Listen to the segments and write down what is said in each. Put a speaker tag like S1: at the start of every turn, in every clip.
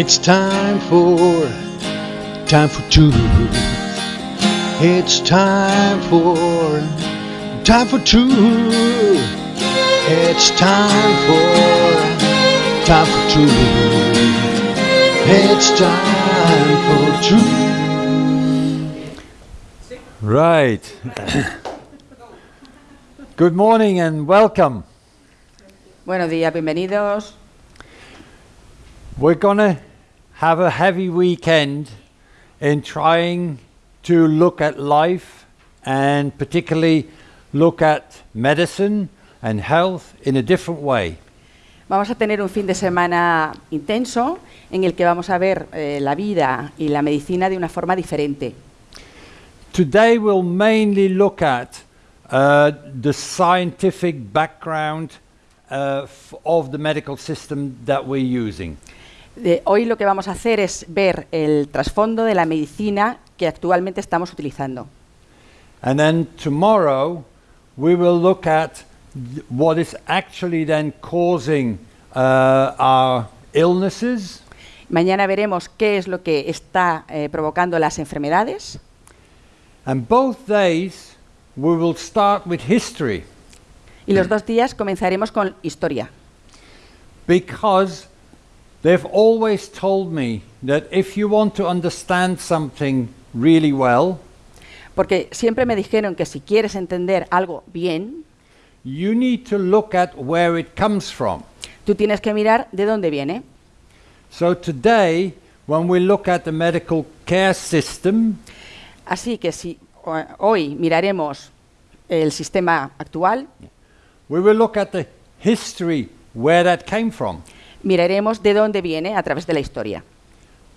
S1: It's time for time for two. It's time for time for two. It's time for time for two. It's time for two.
S2: Right. Good morning and welcome.
S3: Buenos días, bienvenidos.
S2: We're going to have a heavy weekend in trying to look at life and particularly look at medicine and health in a different way.
S3: Vamos a tener un fin de semana intenso en el que vamos a ver eh, la vida y la medicina de una forma diferente.
S2: Today we'll mainly look at uh, the scientific background uh, of the medical system that we're using.
S3: De- hoy lo que vamos a hacer es ver el trasfondo de la medicina que actualmente estamos utilizando.
S2: And then tomorrow we will look at what is actually then causing uh, our illnesses
S3: Mañana veremos qué es lo que está eh, provocando las enfermedades
S2: and both days we will start with history
S3: y los dos días comenzaremos con historia.
S2: because they've always told me that if you want to understand something really well
S3: Porque siempre me dijeron que si quieres entender algo bien,
S2: you need to look at where it comes from.
S3: tú tienes que mirar de dónde viene.
S2: So today when we look at the medical care system
S3: Así que si hoy miraremos el sistema actual,
S2: We will look at the history where that came from.
S3: Miraremos de dónde viene a través de la historia.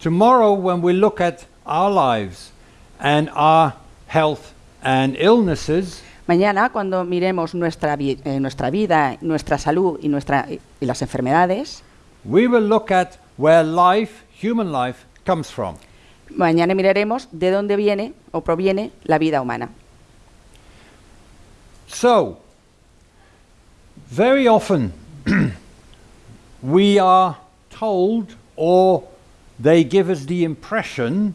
S2: Tomorrow, when we look at our lives and our health and illnesses,
S3: Mañana, cuando miremos nuestra, vi- eh, nuestra vida, nuestra salud y, nuestra, y las enfermedades,
S2: we will look at where life, human life, comes from.
S3: mañana miraremos de dónde viene o proviene la vida humana.
S2: So, very often we are told, or they give us the impression,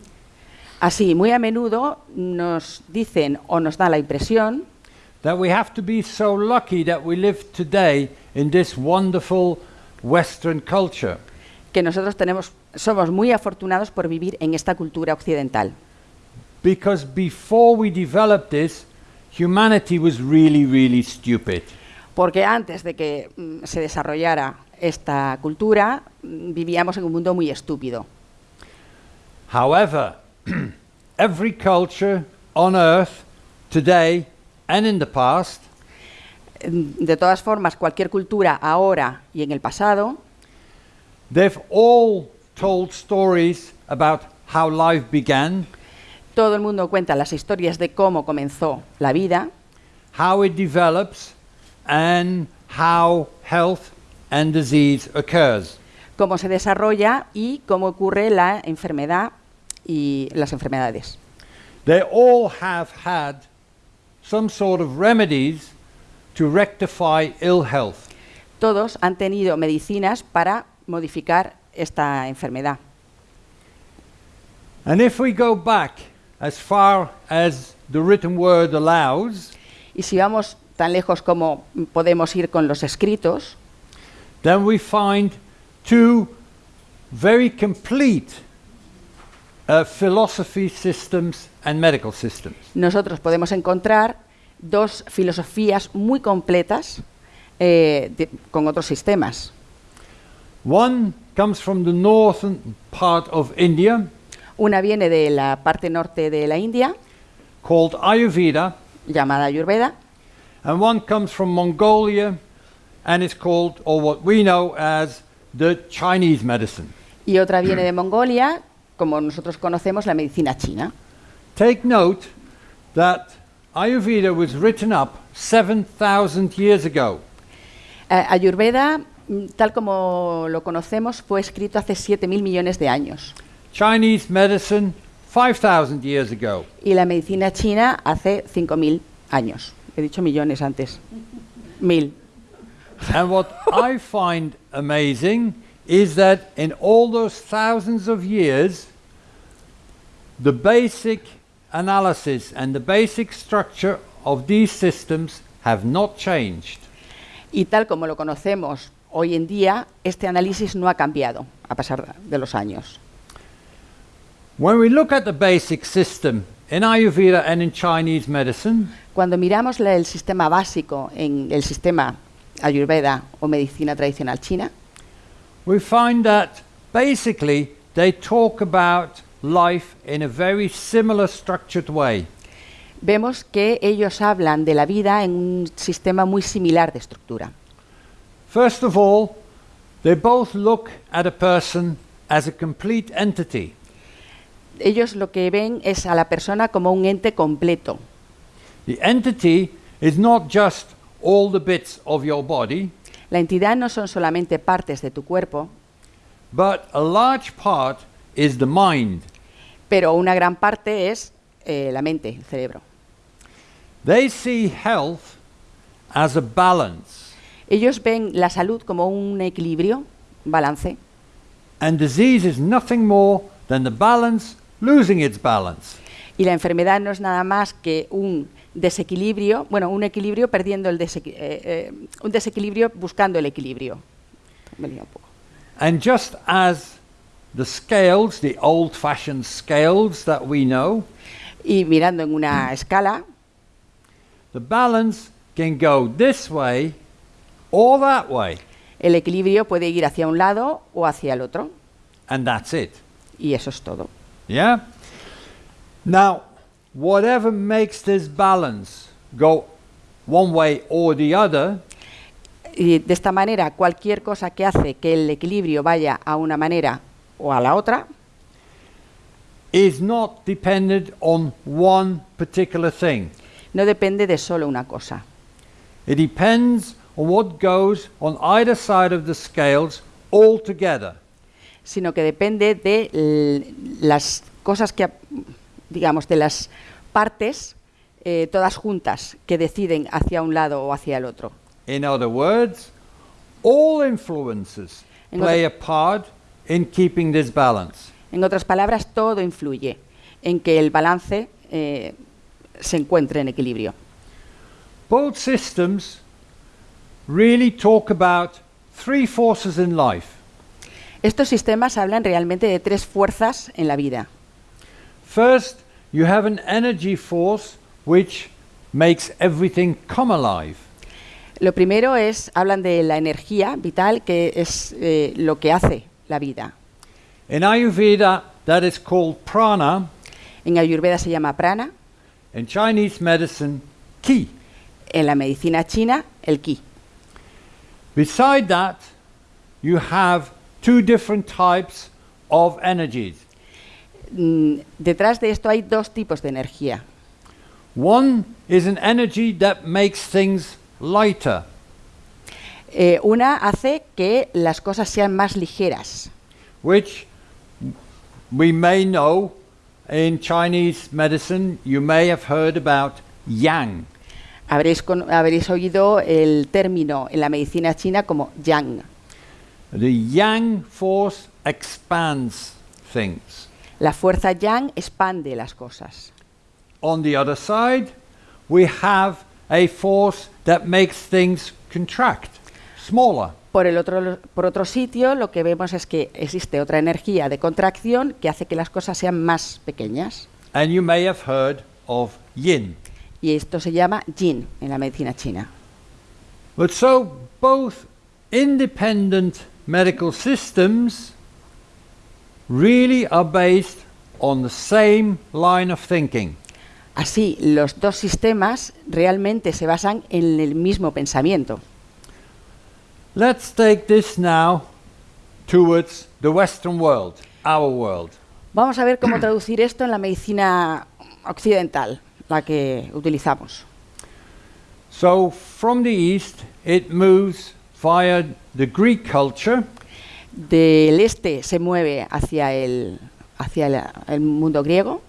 S3: Así, muy a menudo nos dicen o nos da la impresión
S2: that we have to be so lucky that we live today in this wonderful Western culture.
S3: que nosotros tenemos, somos muy afortunados por vivir en esta cultura occidental.
S2: Because before we developed this, humanity was really, really stupid.
S3: Porque antes de que mm, se desarrollara esta cultura, vivíamos en un mundo muy estúpido.
S2: However, every culture on earth today and in the past
S3: De todas formas, cualquier cultura ahora y en el pasado,
S2: they've all told stories about how life began,
S3: todo el mundo cuenta las historias de cómo comenzó la vida,
S2: how it develops, and how health and disease occurs.
S3: cómo se desarrolla y cómo ocurre la enfermedad y las enfermedades.
S2: They all have had some sort of remedies to rectify ill health.
S3: Todos han tenido medicinas para modificar esta enfermedad.
S2: And if we go back as far as the written word allows,
S3: Y si vamos tan lejos como podemos ir con los escritos,
S2: then we find two very complete uh, philosophy systems and medical systems.
S3: nosotros podemos encontrar dos filosofías muy completas eh, de- con otros sistemas.
S2: One comes from the northern part of India,
S3: Una viene de la parte norte de la India,
S2: called Ayurveda,
S3: llamada Ayurveda,
S2: and one comes from Mongolia, and it's called, or what we know as, the Chinese medicine.
S3: y otra viene de Mongolia, como nosotros conocemos la medicina china.
S2: Take note that Ayurveda was written up 7,000 years ago.
S3: Eh, Ayurveda, mm, tal como lo conocemos, fue escrito hace 7.000 millones de años.
S2: Chinese medicine 5,000 years ago.
S3: Y la medicina china hace 5.000 años. He dicho millones antes. Mil.
S2: And what I find amazing is that in all those thousands of years, the basic analysis and the basic structure of these systems have not changed.
S3: Y tal como lo conocemos hoy en día, este análisis no ha cambiado a pasar de los años.
S2: When we look at the basic system in Ayurveda and in Chinese medicine,
S3: Cuando miramos la- el sistema básico en el sistema ayurveda o medicina tradicional china,
S2: we find that basically they talk about life in a very similar structured way.
S3: vemos que ellos hablan de la vida en un sistema muy similar de estructura.
S2: First of all, they both look at a person as a complete entity.
S3: Ellos lo que ven es a la persona como un ente completo.
S2: The entity is not just all the bits of your body,
S3: La entidad no son solamente partes de tu cuerpo,
S2: but a large part is the mind.
S3: pero una gran parte es eh, la mente, el cerebro.
S2: They see health as a balance,
S3: Ellos ven la salud como un equilibrio, balance,
S2: and disease is nothing more than the balance losing its balance.
S3: y la enfermedad no es nada más que un desequilibrio, bueno, un equilibrio perdiendo el desequi- eh, eh, un desequilibrio buscando el equilibrio. Me lío un poco.
S2: And just as the scales, the old fashioned scales that we know,
S3: Y mirando en una escala,
S2: the balance can go this way or that way,
S3: el equilibrio puede ir hacia un lado o hacia el otro,
S2: and that's it.
S3: y eso es todo.
S2: Yeah? Now, whatever makes this balance go one way or the other
S3: Y de esta manera, cualquier cosa que hace que el equilibrio vaya a una manera o a la otra,
S2: is not dependent on one particular thing.
S3: no depende de solo una cosa.
S2: It depends on what goes on either side of the scales altogether.
S3: sino que depende de las cosas que, digamos, de las partes, eh, todas juntas, que deciden hacia un lado o hacia el otro.
S2: In other words, all influences
S3: En
S2: play a part in keeping this balance.
S3: En otras palabras, todo influye en que el balance eh, se encuentre en equilibrio.
S2: Both systems really talk about three forces in life.
S3: Estos sistemas hablan realmente de tres fuerzas en la vida.
S2: First, you have an energy force which makes everything come alive.
S3: Lo primero es, hablan de la energía vital, que es eh, lo que hace la vida.
S2: In Ayurveda, that is called prana.
S3: En Ayurveda se llama prana,
S2: In Chinese medicine, ki.
S3: en la medicina china, el ki.
S2: Beside that, you have two different types of energies.
S3: Mm, Detrás de esto hay dos tipos de energía.
S2: One is an energy that makes things lighter,
S3: Eh, una hace que las cosas sean más ligeras.
S2: which we may know in Chinese medicine, you may have heard about yang.
S3: Habréis, con- habréis oído el término en la medicina china como yang.
S2: The yang force expands things.
S3: La fuerza yang expande las cosas.
S2: On the other side, we have a force that makes things contract, smaller.
S3: Por, el otro, por otro sitio, lo que vemos es que existe otra energía de contracción que hace que las cosas sean más pequeñas.
S2: And you may have heard of yin.
S3: Y esto se llama yin en la medicina china.
S2: But so both independent medical systems really are based on the same line of thinking.
S3: Así, los dos sistemas realmente se basan en el mismo pensamiento.
S2: Let's take this now towards the Western world, our world.
S3: Vamos a ver cómo traducir esto en la medicina occidental, la que utilizamos.
S2: So from the east, it moves via the Greek culture,
S3: Del este se mueve hacia el, hacia el- el mundo griego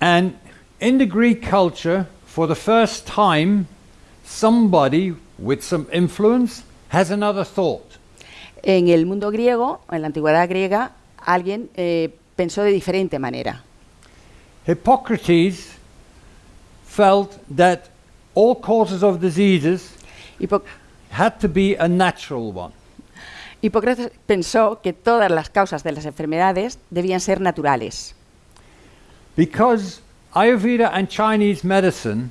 S2: and in the Greek culture, for the first time, somebody with some influence has another thought.
S3: En el mundo griego, en la antigüedad griega, alguien eh, pensó de diferente manera.
S2: Hippocrates felt that all causes of diseases
S3: Hipo-
S2: had to be a natural one.
S3: Hipócrates pensó que todas las causas de las enfermedades debían ser naturales,
S2: Because Ayurveda and Chinese medicine,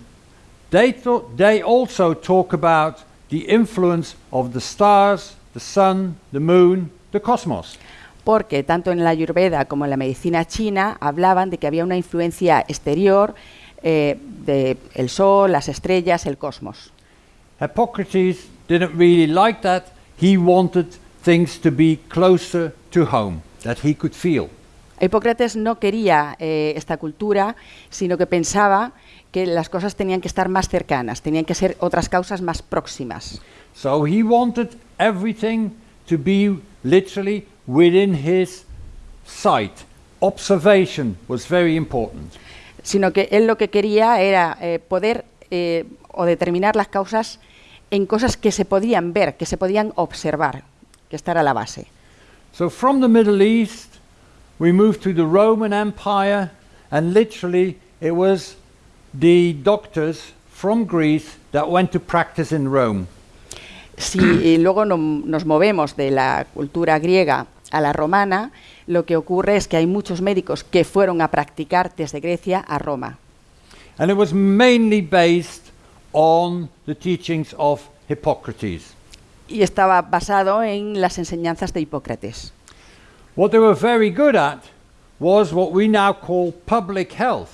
S2: they, thought, they also talk about the influence of the stars, the sun, the moon, the cosmos.
S3: porque tanto en la Ayurveda como en la medicina china hablaban de que había una influencia exterior eh, de el sol, las estrellas, el cosmos.
S2: Hippocrates didn't really like that. He wanted things to be closer to home, that he could feel.
S3: Hipócrates no quería eh, esta cultura, sino que pensaba que las cosas tenían que estar más cercanas, tenían que ser otras causas más próximas.
S2: So he wanted everything to be literally within his sight. Observation was very important.
S3: Sino que él lo que quería era eh, poder eh, o determinar las causas en cosas que se podían ver, que se podían observar, que esta era la base.
S2: So from the Middle East, we moved to the Roman Empire, and literally it was the doctors from Greece that went to practice in Rome.
S3: Si luego no- nos movemos de la cultura griega a la romana, lo que ocurre es que hay muchos médicos que fueron a practicar desde Grecia a Roma.
S2: And it was mainly based on the teachings of Hippocrates.
S3: Y estaba basado en las enseñanzas de Hipócrates.
S2: What they were very good at was what we now call public health.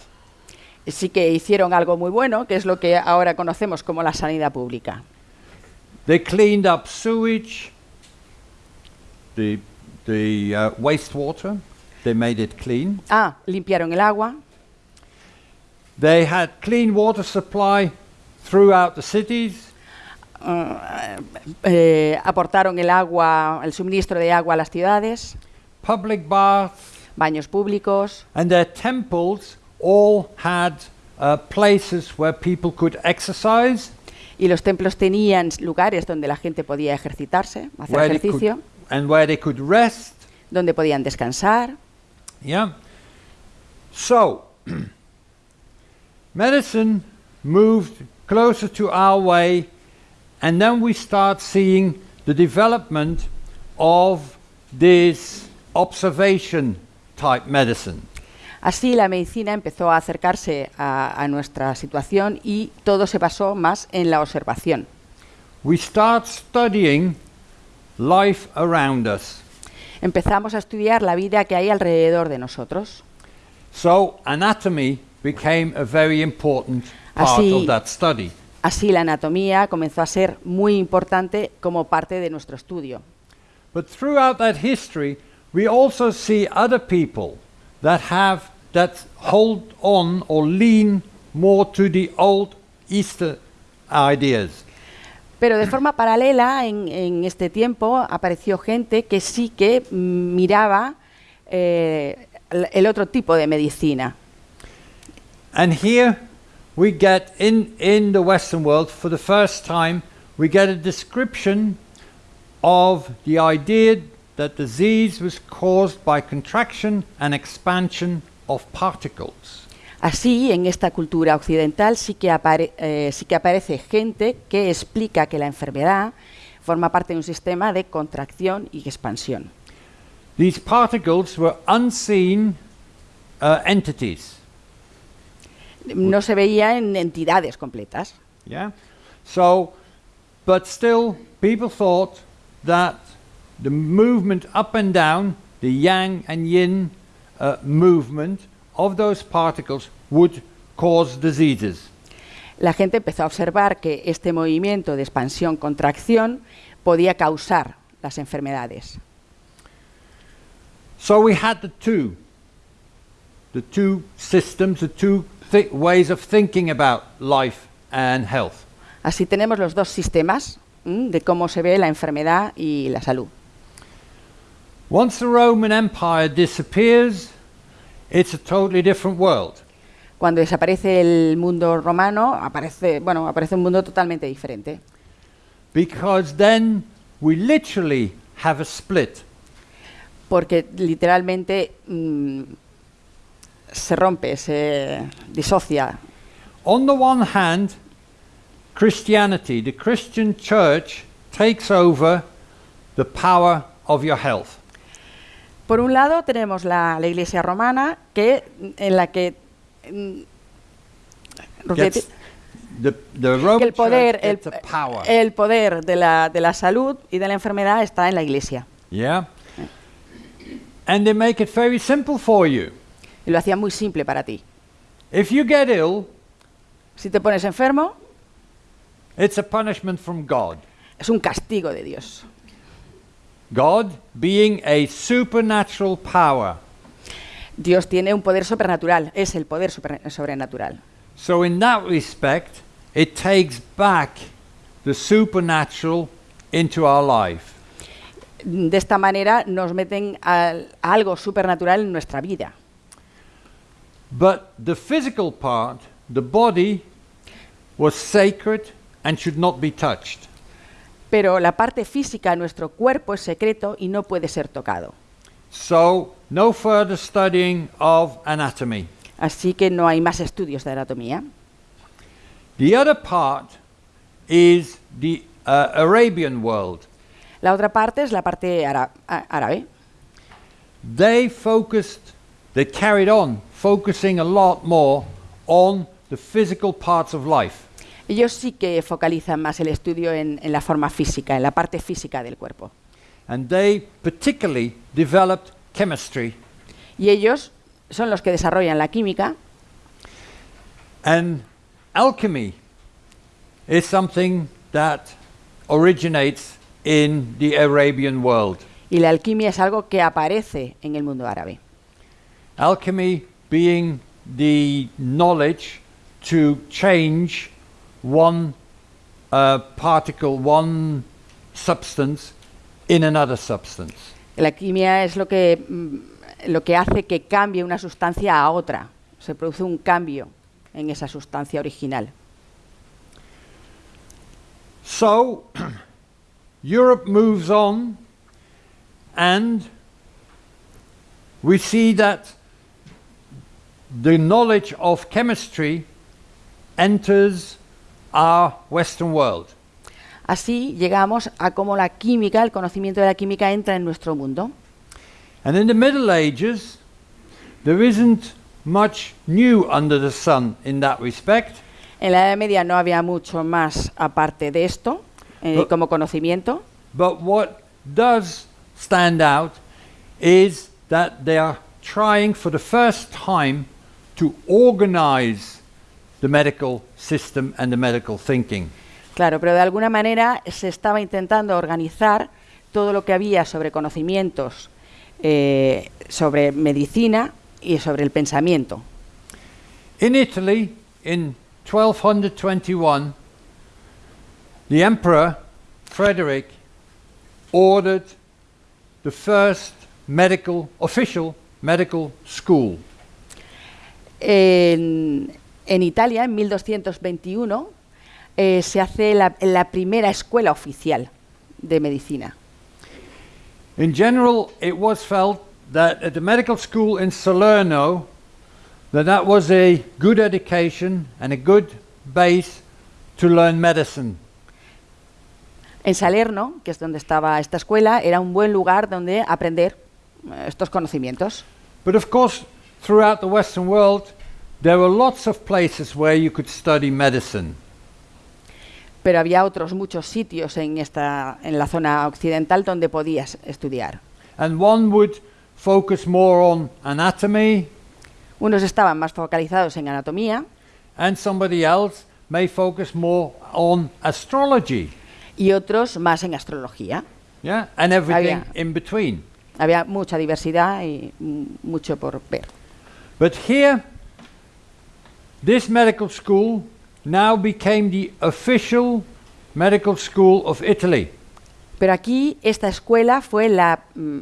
S3: Sí que hicieron algo muy bueno, que es lo que ahora conocemos como la sanidad pública.
S2: They cleaned up sewage, the, the uh, wastewater, they made it clean.
S3: Ah, limpiaron el agua,
S2: They had clean water supply throughout the cities.
S3: Eh, aportaron el agua, el suministro de agua a las ciudades,
S2: public baths,
S3: baños públicos,
S2: and their temples all had uh, places where people could exercise,
S3: y los templos tenían lugares donde la gente podía ejercitarse, hacer
S2: where they could,
S3: ejercicio,
S2: and where they could rest.
S3: donde podían descansar.
S2: Yeah. So, medicine moved closer to our way, and then we start seeing the development of this observation type medicine.
S3: Así la medicina empezó a acercarse a, a nuestra situación y todo se basó más en la observación.
S2: We start studying life around us.
S3: Empezamos a estudiar la vida que hay alrededor de nosotros.
S2: So, anatomy became a very important part
S3: Así-
S2: of that study.
S3: Así la anatomía comenzó a ser muy importante como parte de nuestro estudio.
S2: But throughout that history, we also see other people that have that hold on or lean more to the old Easter ideas.
S3: Pero de forma paralela, en, en este tiempo apareció gente que sí que miraba eh, el- el otro tipo de medicina.
S2: And here we get in, in the Western world, for the first time, we get a description of the idea that disease was caused by contraction and expansion of particles.
S3: Así, en esta cultura occidental sí que, apare- eh, sí que aparece gente que explica que la enfermedad forma parte de un sistema de contracción y expansión.
S2: These particles were unseen uh, entities.
S3: No se veía en entidades completas.
S2: Yeah. So, but still, people thought that the movement up and down, the yang and yin uh, movement of those particles would cause diseases.
S3: La gente empezó a observar que este movimiento de expansión-contracción podía causar las enfermedades.
S2: So we had the two, the two systems, the two ways of thinking about life and health.
S3: Así tenemos los dos sistemas de cómo se ve la enfermedad y la salud.
S2: Once the Roman Empire disappears, it's a totally different world.
S3: Cuando desaparece el mundo romano, aparece, bueno, aparece un mundo totalmente diferente.
S2: Because then we literally have a split.
S3: porque literalmente mm, se rompe, se disocia.
S2: On the one hand, Christianity, the Christian church, takes over the power of your health.
S3: Por un lado tenemos la, la Iglesia romana, que, en la que, mm,
S2: Gets the, the
S3: que
S2: Roman
S3: el poder, el,
S2: power.
S3: el poder de la, de la salud y de la enfermedad está en la Iglesia.
S2: yeah? And they make it very simple for you.
S3: Y lo hacía muy simple para ti.
S2: If you get ill,
S3: Si te pones enfermo,
S2: it's a punishment from God.
S3: es un castigo de Dios.
S2: God being a supernatural power.
S3: Dios tiene un poder supernatural, es el poder sobrenatural.
S2: So, in that respect, it takes back the supernatural into our life.
S3: De esta manera nos meten al- a algo supernatural en nuestra vida.
S2: But the physical part, the body, was sacred and should not be touched.
S3: Pero la parte física nuestro cuerpo es secreto y no puede ser tocado.
S2: So, no further studying of anatomy.
S3: Así que no hay más estudios de anatomía.
S2: The other part is the uh, Arabian world.
S3: La otra parte es la parte árabe.
S2: They focused, they carried on focusing a lot more on the physical parts of life.
S3: Ellos sí que focalizan más el estudio en, en la forma física, en la parte física del cuerpo.
S2: And they particularly developed chemistry.
S3: Y ellos son los que desarrollan la química
S2: And alchemy is something that originates in the Arabian world.
S3: y la alquimia es algo que aparece en el mundo árabe.
S2: Alchemy being the knowledge to change one uh, particle, one substance, in another substance.
S3: La alquimia es lo que, mm, lo que hace que cambie una sustancia a otra. Se produce un cambio en esa sustancia original.
S2: So, Europe moves on, and we see that the knowledge of chemistry enters our Western world.
S3: Así llegamos a cómo la química, el conocimiento de la química entra en nuestro mundo.
S2: And in the Middle Ages, there isn't much new under the sun in that respect.
S3: En la Edad Media no había mucho más aparte de esto eh,
S2: Pero-
S3: como conocimiento,
S2: But what does stand out is that they are trying for the first time to organize the medical system and the medical thinking.
S3: claro, pero de alguna manera se estaba intentando organizar todo lo que había sobre conocimientos, eh, sobre medicina y sobre el pensamiento.
S2: In Italy, in 1221, the Emperor Frederick ordered the first medical, official medical school.
S3: En, en Italia, en 1221, eh, se hace la, la primera escuela oficial de medicina.
S2: In general, it was felt that at the medical school in Salerno, that that was a good education and a good base to learn medicine.
S3: En Salerno, que es donde estaba esta escuela, era un buen lugar donde aprender eh, estos conocimientos.
S2: But of course, throughout the Western world, there were lots of places where you could study medicine.
S3: Pero había otros muchos sitios en, esta, en la zona occidental donde podías estudiar.
S2: And one would focus more on anatomy,
S3: Unos estaban más focalizados en anatomía
S2: and somebody else may focus more on astrology.
S3: y otros más en astrología.
S2: Yeah? And everything
S3: Había-
S2: in between.
S3: Había mucha diversidad y mucho por ver.
S2: But here, this medical school now became the official medical school of Italy.
S3: Pero aquí esta escuela fue la mm,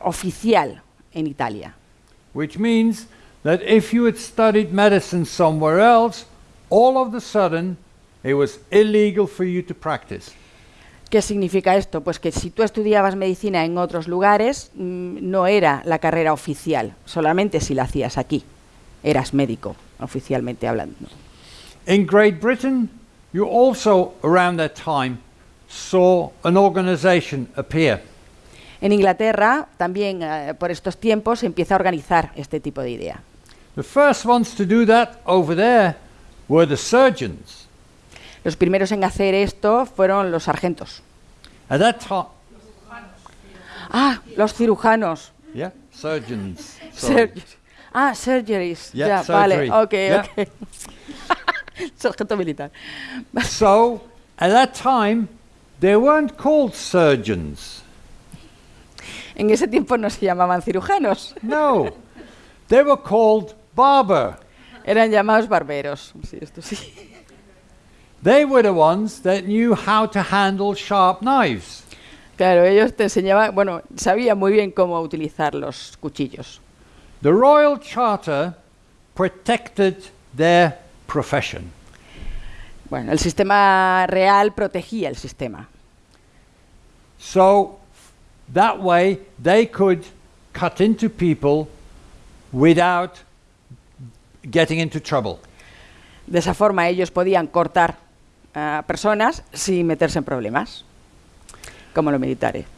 S3: oficial en Italia.
S2: Which means that if you had studied medicine somewhere else, all of a sudden it was illegal for you to practice.
S3: ¿Qué significa esto? Pues que si tú estudiabas medicina en otros lugares, mm, no era la carrera oficial, solamente si la hacías aquí. Eras médico, oficialmente hablando.
S2: In Great Britain, you also, around that time, saw an organization appear.
S3: En Inglaterra, también eh, por estos tiempos, se empieza a organizar este tipo de idea.
S2: The first ones to do that over there were the surgeons.
S3: Los primeros en hacer esto fueron los sargentos.
S2: At that time,
S3: Ah, los cirujanos.
S2: yeah, surgeons.
S3: ah, surgeries.
S2: Yeah,
S3: ya,
S2: surgery.
S3: vale, ok,
S2: Yeah.
S3: ok. Sargento militar.
S2: So, at that time, they weren't called surgeons.
S3: En ese tiempo no se llamaban cirujanos,
S2: No, they were called barber.
S3: eran llamados barberos. Sí, esto sí.
S2: They were the ones that knew how to handle sharp knives.
S3: Claro, ellos te enseñaban, bueno, sabían muy bien cómo utilizar los cuchillos.
S2: The Royal Charter protected their profession.
S3: Bueno, el sistema real protegía el sistema.
S2: So that way they could cut into people without getting into trouble.
S3: De esa forma ellos podían cortar a personas sin meterse en problemas, como los militares.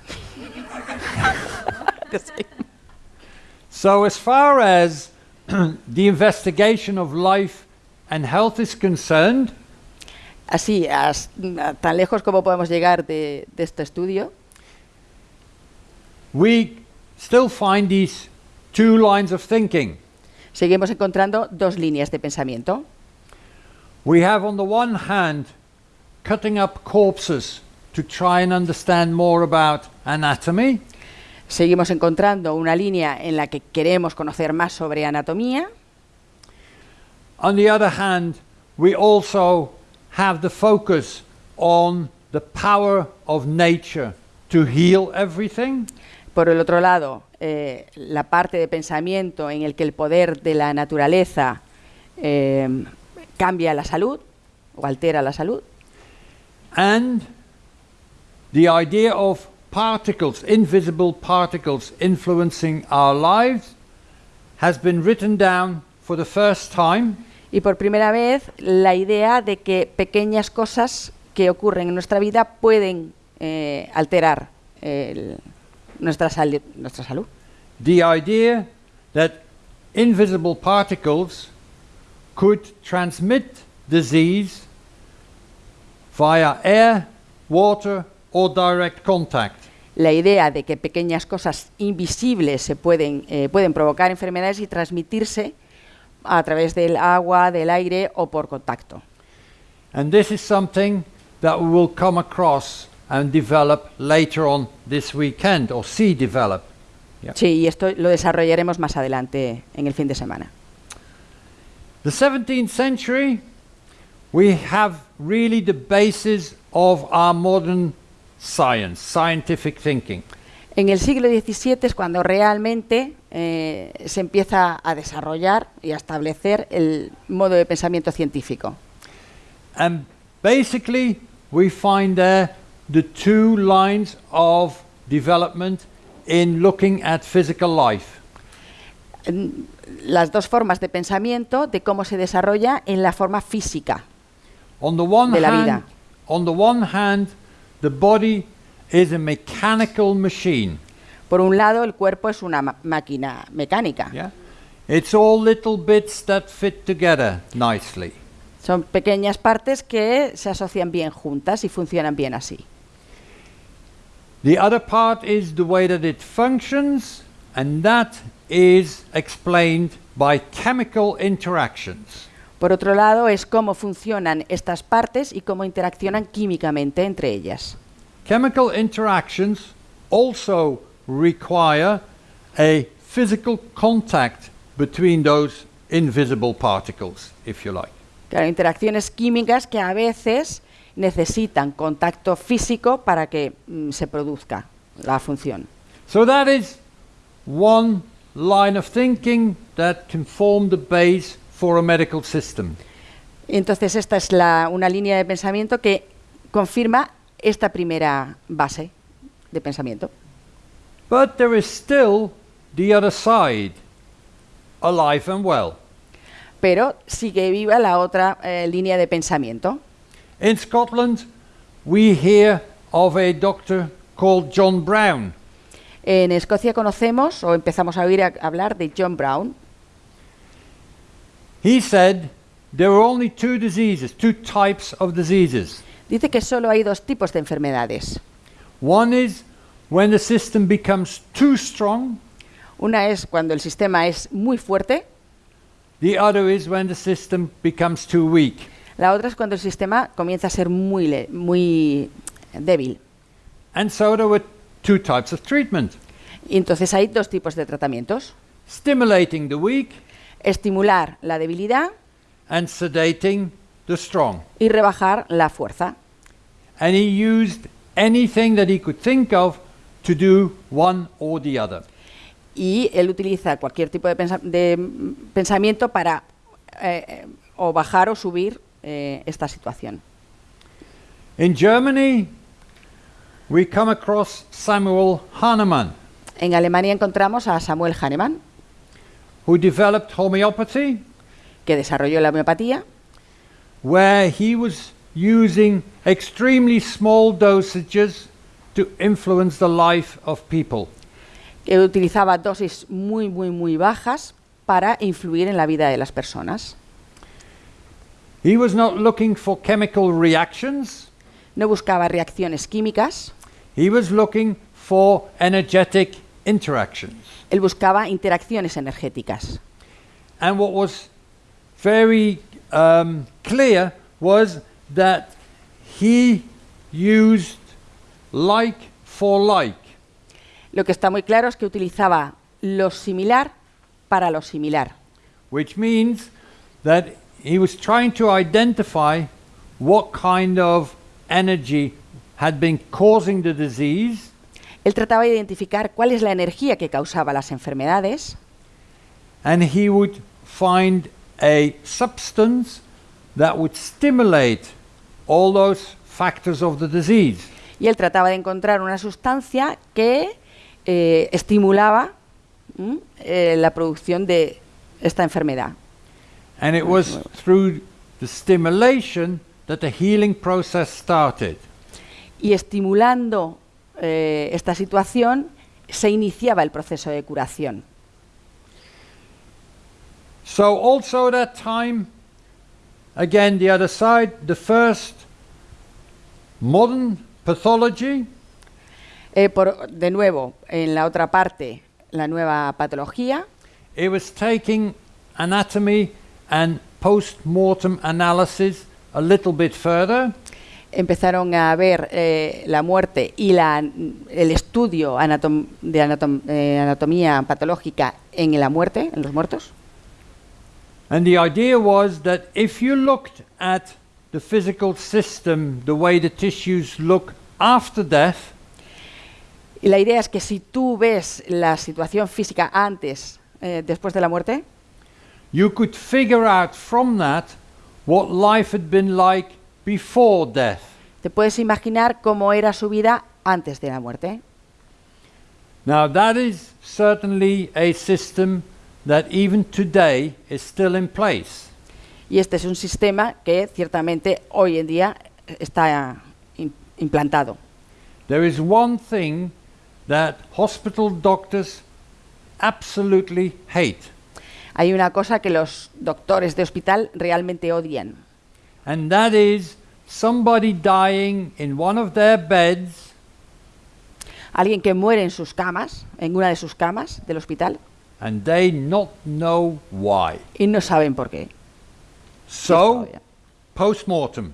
S2: So, as far as the investigation of life and health is concerned,
S3: Así, as- tan lejos como podemos llegar de, de este estudio,
S2: we still find these two lines of thinking.
S3: seguimos encontrando dos líneas de pensamiento.
S2: We have, on the one hand, cutting up corpses to try and understand more about anatomy,
S3: Seguimos encontrando una línea en la que queremos conocer más sobre anatomía.
S2: On the other hand, we also have the focus on the power of nature to heal everything.
S3: Por el otro lado, eh, la parte de pensamiento en el que el poder de la naturaleza eh, cambia la salud o altera la salud.
S2: And the idea of particles, invisible particles influencing our lives, has been written down for the first time
S3: Y por primera vez, la idea de que pequeñas cosas que ocurren en nuestra vida pueden eh, alterar el- nuestra, sali- nuestra salud.
S2: the idea that invisible particles could transmit disease via air, water, or direct contact.
S3: La idea de que pequeñas cosas invisibles se pueden, eh, pueden provocar enfermedades y transmitirse a través del agua, del aire o por contacto.
S2: And this is something that we will come across and develop later on this weekend, or see develop. Yeah.
S3: Sí, y esto lo desarrollaremos más adelante en el fin de semana.
S2: The 17th century, we have really the basis of our modern science, scientific thinking.
S3: En el siglo XVII es cuando realmente eh, se empieza a desarrollar y a establecer el modo de pensamiento científico.
S2: And basically, we find there the two lines of development in looking at physical life.
S3: Las dos formas de pensamiento de cómo se desarrolla en la forma física.
S2: On the one
S3: De la
S2: hand,
S3: vida.
S2: on the one hand, the body is a mechanical machine.
S3: Por un lado, el cuerpo es una máquina mecánica.
S2: Yeah, it's all little bits that fit together nicely.
S3: Son pequeñas partes que se asocian bien juntas y funcionan bien así.
S2: The other part is the way that it functions, and that is explained by chemical interactions.
S3: Por otro lado, es cómo funcionan estas partes y cómo interaccionan químicamente entre ellas.
S2: Chemical interactions also require a physical contact between those invisible particles, if you like.
S3: Claro, interacciones químicas que a veces necesitan contacto físico para que mm, se produzca la función.
S2: So that is one line of thinking that can form the base for a medical system.
S3: Entonces, esta es la- una línea de pensamiento que confirma esta primera base de pensamiento.
S2: But there is still the other side, alive and well.
S3: Pero sigue viva la otra eh, línea de pensamiento.
S2: In Scotland, we hear of a doctor called John Brown.
S3: En Escocia conocemos o empezamos a oír a- hablar de John Brown.
S2: He said there are only two diseases, two types of diseases.
S3: Dice que solo hay dos tipos de enfermedades.
S2: One is when the system becomes too strong,
S3: Una es cuando el sistema es muy fuerte,
S2: the other is when the system becomes too weak.
S3: la otra es cuando el sistema comienza a ser muy, le- muy débil.
S2: And so there were two types of treatment
S3: Y entonces hay dos tipos de tratamientos.
S2: stimulating the weak
S3: Estimular la debilidad
S2: and sedating the strong.
S3: y rebajar la fuerza.
S2: And he used anything that he could think of to do one or the other.
S3: Y él utiliza cualquier tipo de, pensa- de, pensamiento para eh, eh, o bajar o subir eh, esta situación.
S2: In Germany, we come across Samuel Hahnemann,
S3: En Alemania encontramos a Samuel Hahnemann,
S2: who developed homeopathy,
S3: que desarrolló la homeopatía,
S2: where he was using extremely small dosages to influence the life of people.
S3: que utilizaba dosis muy, muy, muy bajas para influir en la vida de las personas.
S2: He was not looking for chemical reactions,
S3: No buscaba reacciones químicas,
S2: he was looking for energetic interactions.
S3: él buscaba interacciones energéticas.
S2: And what was very um, clear was that he used like for like.
S3: Lo que está muy claro es que utilizaba lo similar para lo similar.
S2: which means that he was trying to identify what kind of energy had been causing the disease
S3: Él trataba de identificar cuál es la energía que causaba las enfermedades
S2: and he would find a substance that would stimulate all those factors of the disease.
S3: y él trataba de encontrar una sustancia que eh, estimulaba ¿m? eh, la producción de esta enfermedad.
S2: And it was through the stimulation that the healing process started.
S3: Y estimulando eh, esta situación se iniciaba el proceso de curación.
S2: So also that time, again the other side, the first modern pathology.
S3: Eh, por, de nuevo, en la otra parte, la nueva patología,
S2: It was taking anatomy and post-mortem analysis a little bit further,
S3: empezaron a ver eh, la muerte y la- el estudio anatom- de anatom- eh, anatomía patológica en la muerte, en los muertos.
S2: and the idea was that if you looked at the physical system, the way the tissues look after death,
S3: Y la idea es que si tú ves la situación física antes, eh, después de la muerte,
S2: you could figure out from that what life had been like before death.
S3: te puedes imaginar cómo era su vida antes de la muerte.
S2: Now, that is certainly a system that even today is still in place.
S3: Y este es un sistema que ciertamente hoy en día está im- implantado.
S2: There is one thing that hospital doctors absolutely hate,
S3: Hay una cosa que los doctores de hospital realmente odian.
S2: And that is somebody dying in one of their beds
S3: Alguien que muere en sus camas, en una de sus camas del hospital,
S2: and they not know why.
S3: y no saben por qué.
S2: So, post-mortem.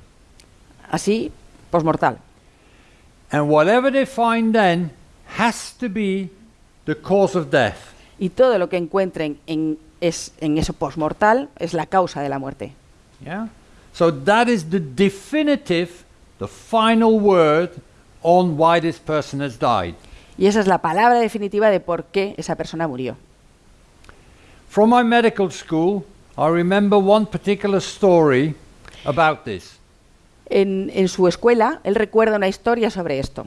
S3: Así, posmortal.
S2: And whatever they find then has to be the cause of death.
S3: Y todo lo que encuentren en, es, en eso posmortal es la causa de la muerte.
S2: Yeah? So that is the definitive, the final word on why this person has died.
S3: Y esa es la palabra definitiva de por qué esa persona murió.
S2: From my medical school, I remember one particular story about this.
S3: En, en su escuela, él recuerda una historia sobre esto.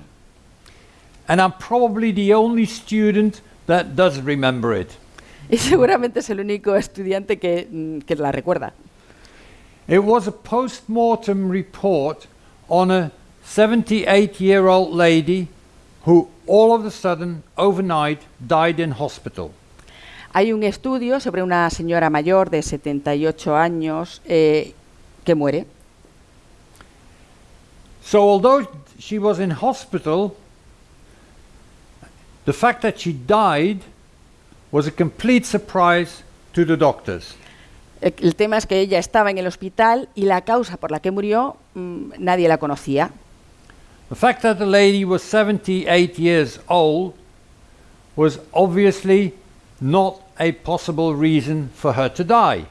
S2: And I'm probably the only student that does remember it.
S3: Y seguramente es el único estudiante que, mm, que la recuerda.
S2: It was a post mortem report on a 78 year old lady who all of a sudden, overnight, died in hospital.
S3: Hay un estudio sobre una señora mayor de 78 años eh, que muere.
S2: So, although she was in hospital, the fact that she died was a complete surprise to the doctors.
S3: El, tema es que ella estaba en el hospital y la causa por la que murió mm, nadie la conocía.
S2: The fact that the lady was 78 years old was obviously not a possible reason for her to die.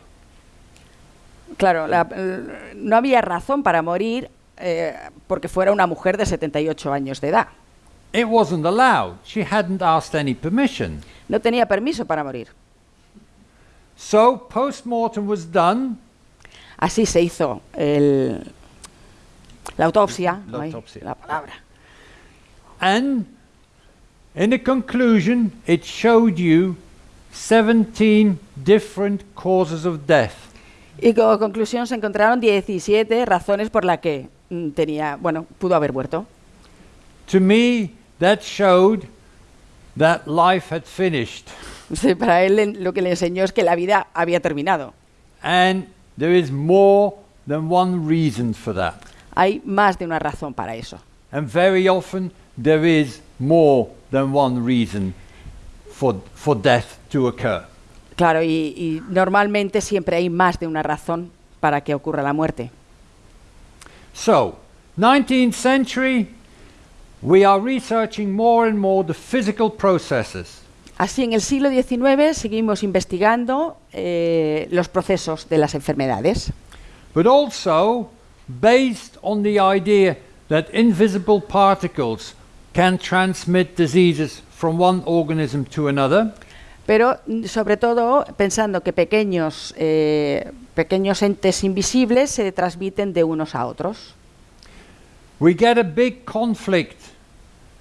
S3: Claro, la- l- no había razón para morir eh, porque fuera una mujer de 78 años de edad.
S2: It wasn't allowed. She hadn't asked any permission.
S3: No tenía permiso para morir.
S2: So, post mortem was done.
S3: Así se hizo el- la autopsia.
S2: La autopsia.
S3: la palabra.
S2: And in the conclusion, it showed you 17 different causes of death.
S3: Y como conclusión se encontraron 17 razones por las que mm, tenía, bueno, pudo haber muerto.
S2: To me, that showed that life had finished.
S3: Para él lo que le enseñó es que la vida había terminado.
S2: And there is more than one reason for that.
S3: Hay más de una razón para eso.
S2: And very often, there is more than one reason for, for death to occur.
S3: Claro, y, y normalmente siempre hay más de una razón para que ocurra la muerte.
S2: So, 19th century, we are researching more and more the physical processes.
S3: Así, en el siglo XIX seguimos investigando eh, los procesos de las enfermedades,
S2: but also based on the idea that invisible particles can transmit diseases from one organism to another,
S3: pero mm, sobre todo pensando que pequeños, eh, pequeños entes invisibles se transmiten de unos a otros.
S2: we get a big conflict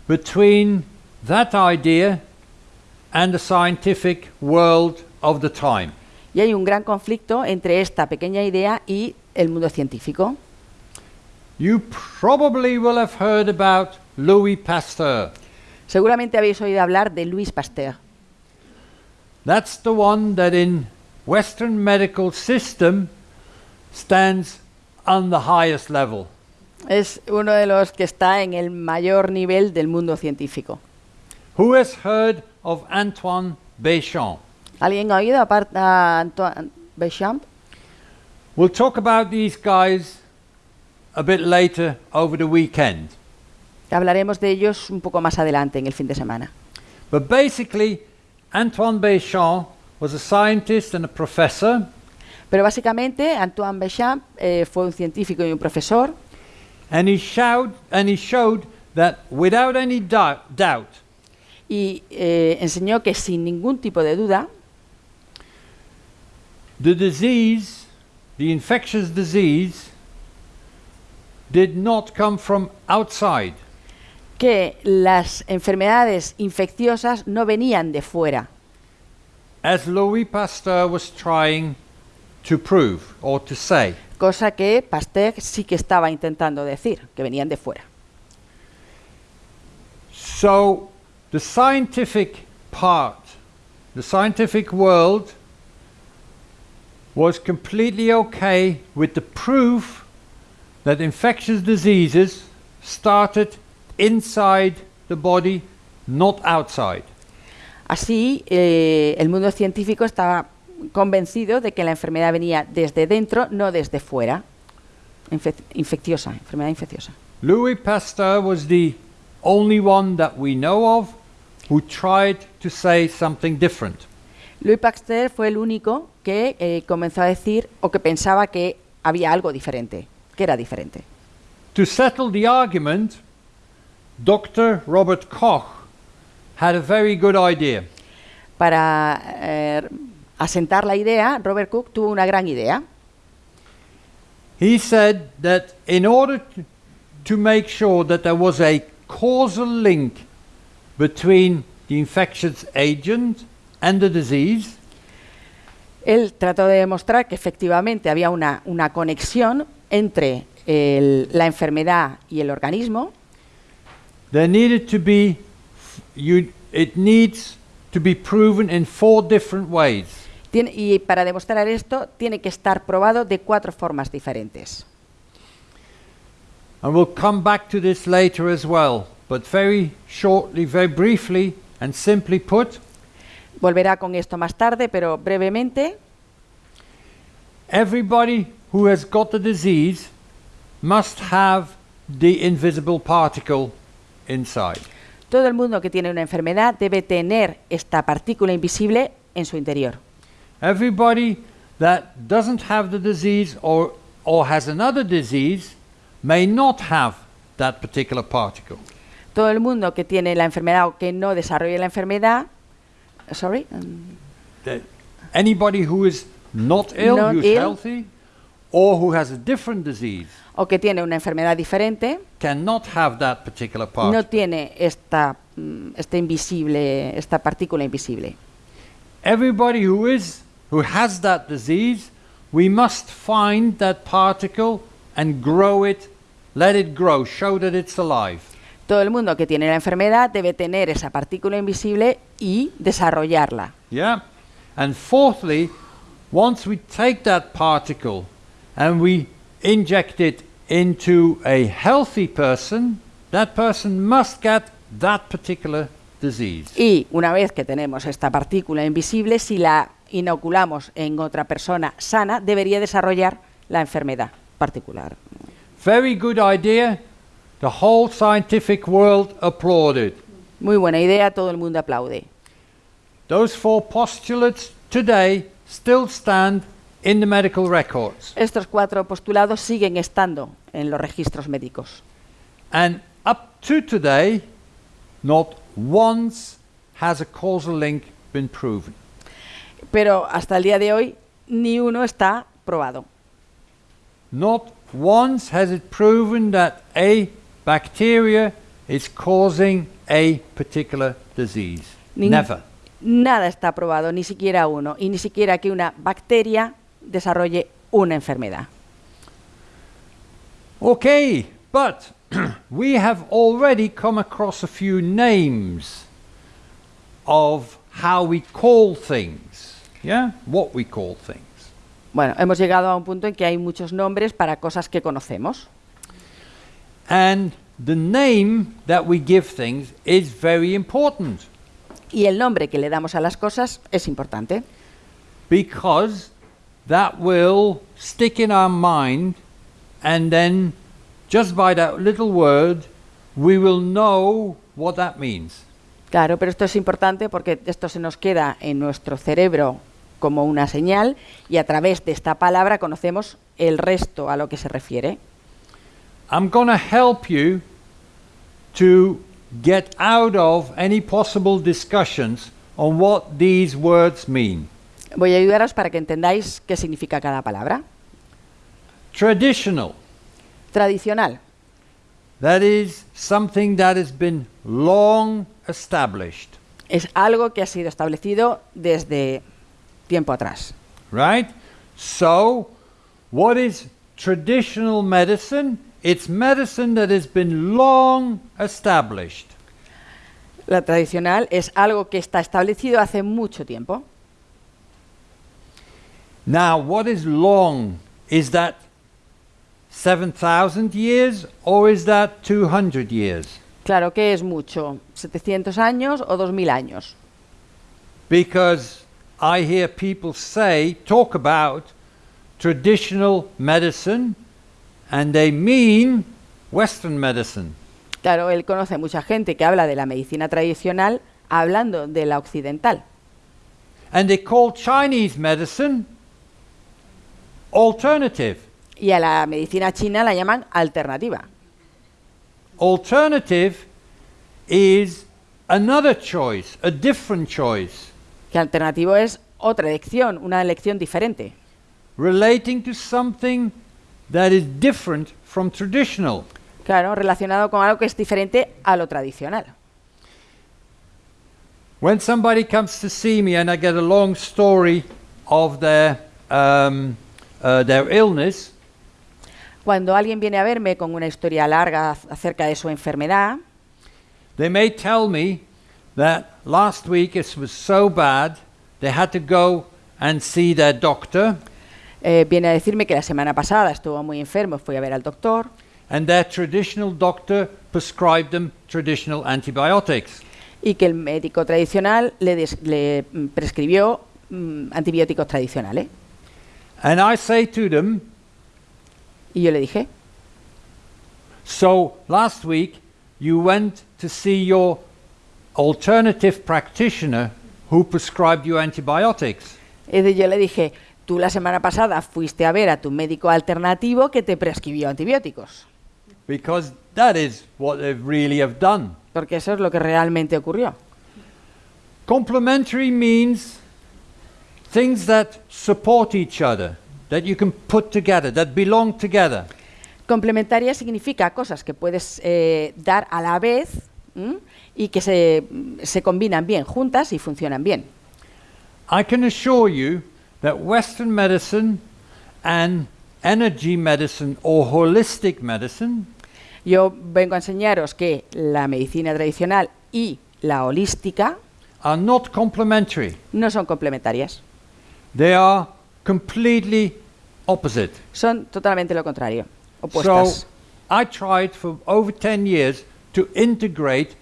S2: between that idea and the scientific world of the time.
S3: Y hay un gran conflicto entre esta pequeña idea y el mundo científico.
S2: You probably will have heard about Louis Pasteur.
S3: Seguramente habéis oído hablar de Louis Pasteur.
S2: That's the one that in Western medical system stands on the highest level.
S3: Es uno de los que está en el mayor nivel del mundo científico.
S2: Who has heard of Antoine Béchamp?
S3: ¿Alguien ha oído aparte a Antoine Béchamp?
S2: We'll talk about these guys a bit later over the weekend.
S3: Hablaremos de ellos un poco más adelante en el fin de semana.
S2: But basically, Antoine Béchamp was a scientist and a professor,
S3: Pero básicamente Antoine Béchamp eh, fue un científico y un profesor
S2: and he showed, and he showed that without any doubt, doubt
S3: y eh, enseñó que sin ningún tipo de duda
S2: the disease, the infectious disease, did not come from outside.
S3: que las enfermedades infecciosas no venían de fuera,
S2: as Louis Pasteur was trying to prove or to say.
S3: cosa que Pasteur sí que estaba intentando decir, que venían de fuera.
S2: So, the scientific part, the scientific world, was completely okay with the proof that infectious diseases started inside the body, not outside.
S3: Así, eh, el mundo científico estaba convencido de que la enfermedad venía desde dentro, no desde fuera. Infe- infecciosa, enfermedad infecciosa.
S2: Louis Pasteur was the only one that we know of who tried to say something different.
S3: Louis Pasteur fue el único que eh, comenzó a decir o que pensaba que había algo diferente, que era diferente.
S2: To settle the argument, Dr. Robert Koch had a very good idea.
S3: Para eh, asentar la idea, Robert Cook tuvo una gran idea.
S2: he said that in order to, to make sure that there was a causal link between the infectious agent and the disease,
S3: Él trató de demostrar que efectivamente había una, una conexión entre el- la enfermedad y el organismo,
S2: there needed to be you it needs to be proven in four different ways.
S3: Y para demostrar esto tiene que estar probado de cuatro formas diferentes.
S2: And we'll come back to this later as well, but very shortly, very briefly and simply put,
S3: Volverá con esto más tarde, pero brevemente,
S2: everybody who has got the disease must have the invisible particle inside.
S3: todo el mundo que tiene una enfermedad debe tener esta partícula invisible en su interior.
S2: Everybody that doesn't have the disease or, or has another disease may not have that particular particle.
S3: Todo el mundo que tiene la enfermedad o que no desarrolle la enfermedad, sorry, um,
S2: anybody who is not ill,
S3: Not
S2: who's
S3: ill.
S2: healthy, or who has a different disease
S3: o que tiene una enfermedad diferente,
S2: cannot have that particular
S3: no
S2: particle.
S3: tiene esta, mm, este invisible, esta partícula invisible.
S2: Everybody who is who has that disease, we must find that particle and grow it, let it grow, show that it's alive.
S3: Todo el mundo que tiene la enfermedad debe tener esa partícula invisible y desarrollarla.
S2: Yeah? And fourthly, once we take that particle and we inject it into a healthy person, that person must get that particular disease.
S3: Y una vez que tenemos esta partícula invisible, si la inoculamos en otra persona sana, debería desarrollar la enfermedad particular.
S2: Very good idea. The whole scientific world applauded.
S3: Muy buena idea, todo el mundo aplaude.
S2: Those four postulates today still stand in the medical records.
S3: Estos cuatro postulados siguen estando en los registros médicos.
S2: And up to today, not once has a causal link been proven.
S3: Pero hasta el día de hoy, ni uno está probado.
S2: Not once has it proven that a bacteria is causing a particular disease.
S3: Ning-
S2: Never.
S3: Nada está probado, ni siquiera uno, y ni siquiera que una bacteria desarrolle una enfermedad.
S2: Okay, but we have already come across a few names of how we call things. Yeah? What we call things.
S3: Bueno, hemos llegado a un punto en que hay muchos nombres para cosas que conocemos.
S2: And the name that we give things is very important
S3: Y el nombre que le damos a las cosas es importante,
S2: because that will stick in our mind, and then just by that little word, we will know what that means.
S3: Claro, pero esto es importante porque esto se nos queda en nuestro cerebro como una señal y a través de esta palabra conocemos el resto a lo que se refiere.
S2: I'm going to help you to get out of any possible discussions on what these words mean.
S3: Voy a ayudaros para que entendáis qué significa cada palabra.
S2: Traditional,
S3: Tradicional,
S2: that is something that has been long established,
S3: es algo que ha sido establecido desde tiempo atrás.
S2: right? So, what is traditional medicine? It's medicine that has been long established.
S3: La tradicional es algo que está establecido hace mucho tiempo.
S2: Now, what is long? Is that 7,000 years or is that 200 years?
S3: Claro que es mucho, 700 años o 2000 años.
S2: Because I hear people say, talk about traditional medicine, and they mean Western medicine.
S3: Claro, él conoce mucha gente que habla de la medicina tradicional hablando de la occidental.
S2: And they call Chinese medicine alternative.
S3: Y a la medicina china la llaman alternativa.
S2: Alternative is another choice, a different choice,
S3: Que alternativo es otra elección, una elección diferente,
S2: relating to something that is different from traditional.
S3: Claro, relacionado con algo que es diferente a lo tradicional.
S2: When somebody comes to see me and I get a long story of their, um, uh, their illness,
S3: Cuando alguien viene a verme con una historia larga acerca de su enfermedad,
S2: they may tell me that last week it was so bad they had to go and see their doctor
S3: eh, viene a decirme que la semana pasada estuvo muy enfermo, fui a ver al doctor
S2: and their traditional doctor prescribed them traditional antibiotics.
S3: y que el médico tradicional le, des- le, mm, prescribió mm, antibióticos tradicionales.
S2: And I say to them,
S3: Y yo le dije,
S2: So last week you went to see your alternative practitioner who prescribed you antibiotics.
S3: yo le dije, tú la semana pasada fuiste a ver a tu médico alternativo que te prescribió antibióticos,
S2: Because that is what they really have done.
S3: porque eso es lo que realmente ocurrió.
S2: Complementary means things that support each other, that you can put together, that belong together.
S3: Complementaria significa cosas que puedes eh, dar a la vez ¿m? y que se, se combinan bien juntas y funcionan bien.
S2: I can assure you that Western medicine and energy medicine or holistic medicine
S3: Yo vengo a enseñaros que la medicina tradicional y la holística
S2: are not complementary.
S3: no son complementarias,
S2: They are completely opposite.
S3: son totalmente lo contrario, opuestas. So.
S2: I tried for over 10 years to integrate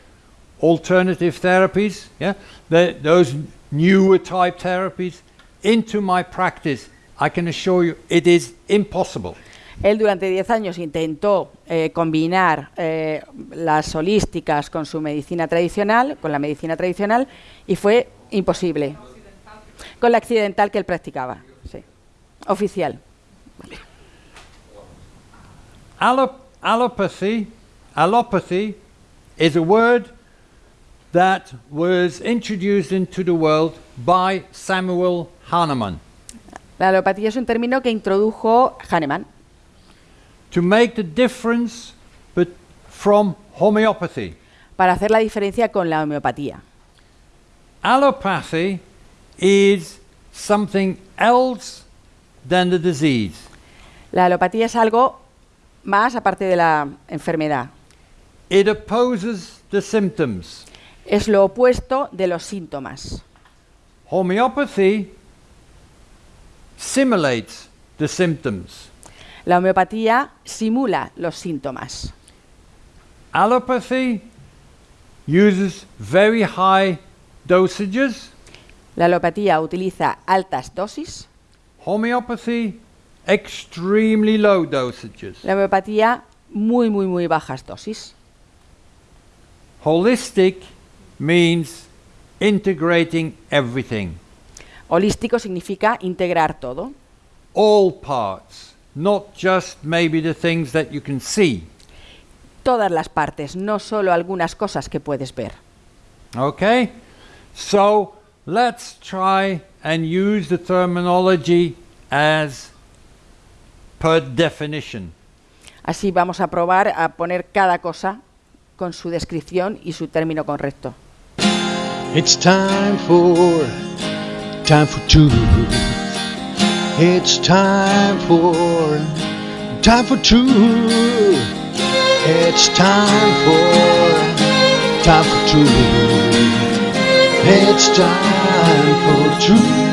S2: alternative therapies, yeah, the, those newer type therapies, into my practice. I can assure you it is impossible.
S3: Él durante 10 años intentó eh, combinar eh, las holísticas con su medicina tradicional, con la medicina tradicional, y fue imposible. Con la accidental que él practicaba, sí. Oficial.
S2: Allop- allopathy, allopathy is a word that was introduced into the world by Samuel Hahnemann
S3: La alopatía es un término que introdujo Hahnemann
S2: to make the difference but from homeopathy.
S3: para hacer la diferencia con la homeopatía.
S2: Allopathy is something else than the disease.
S3: La alopatía es algo más aparte de la enfermedad.
S2: It opposes the symptoms.
S3: Es lo opuesto de los síntomas.
S2: Homeopathy simulates the symptoms.
S3: La homeopatía simula los síntomas.
S2: Allopathy uses very high dosages.
S3: La alopatía utiliza altas dosis.
S2: Homeopathy, extremely low dosages.
S3: La homeopatía muy, muy, muy bajas dosis.
S2: Holistic means integrating everything,
S3: Holístico significa integrar todo,
S2: all parts, not just maybe the things that you can see.
S3: todas las partes, no solo algunas cosas que puedes ver.
S2: Okay? So let's try and use the terminology as per definition.
S3: Así vamos a probar a poner cada cosa con su descripción y su término correcto.
S1: It's time for time for two. It's time for time for two. It's time for time for two. It's time for truth.